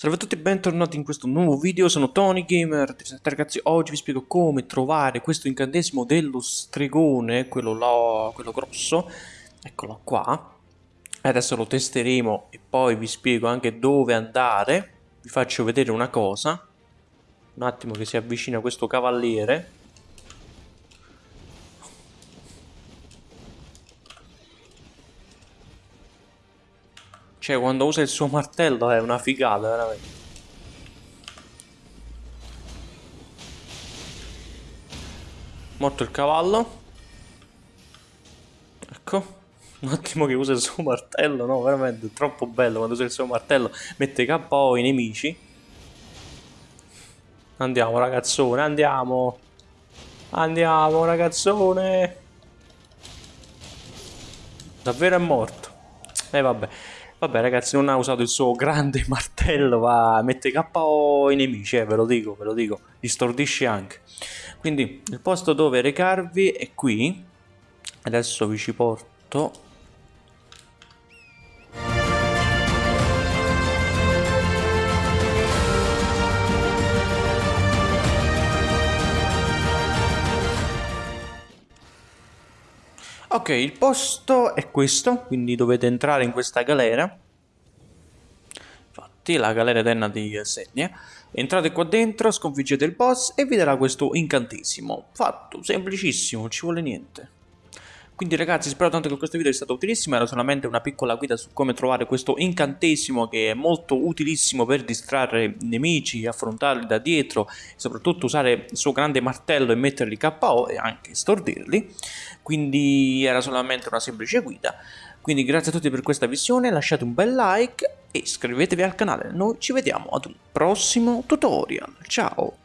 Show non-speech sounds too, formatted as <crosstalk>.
Salve a tutti e bentornati in questo nuovo video, sono Tony Gamer. Ragazzi, oggi vi spiego come trovare questo incantesimo dello stregone Quello là, quello grosso. Eccolo qua. Adesso lo testeremo e poi vi spiego anche dove andare. Vi faccio vedere una cosa. Un attimo che si avvicina questo cavaliere Cioè, quando usa il suo martello è una figata, veramente. Morto il cavallo. Ecco. Un attimo che usa il suo martello, no? Veramente troppo bello quando usa il suo martello. Mette KO i nemici. Andiamo, ragazzone, andiamo. Andiamo, ragazzone. Davvero è morto. E eh, vabbè. Vabbè ragazzi, non ha usato il suo grande <laughs> martello, va, mette KO i nemici, eh, ve lo dico, ve lo dico, li stordisce anche. Quindi il posto dove recarvi è qui, adesso vi ci porto Ok, il posto è questo, quindi dovete entrare in questa galera. Infatti, la galera eterna di Senia. Entrate qua dentro, sconfiggete il boss e vi darà questo incantesimo. Fatto, semplicissimo, non ci vuole niente. Quindi ragazzi spero tanto che questo video sia stato utilissimo, era solamente una piccola guida su come trovare questo incantesimo che è molto utilissimo per distrarre nemici, affrontarli da dietro e soprattutto usare il suo grande martello e metterli KO e anche stordirli, quindi era solamente una semplice guida. Quindi grazie a tutti per questa visione, lasciate un bel like e iscrivetevi al canale, noi ci vediamo ad un prossimo tutorial, ciao!